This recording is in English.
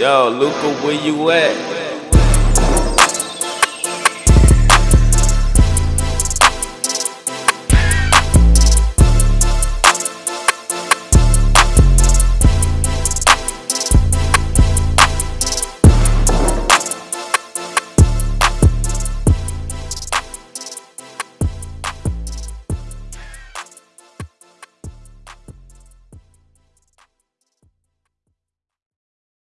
Yo, Luca, where you at?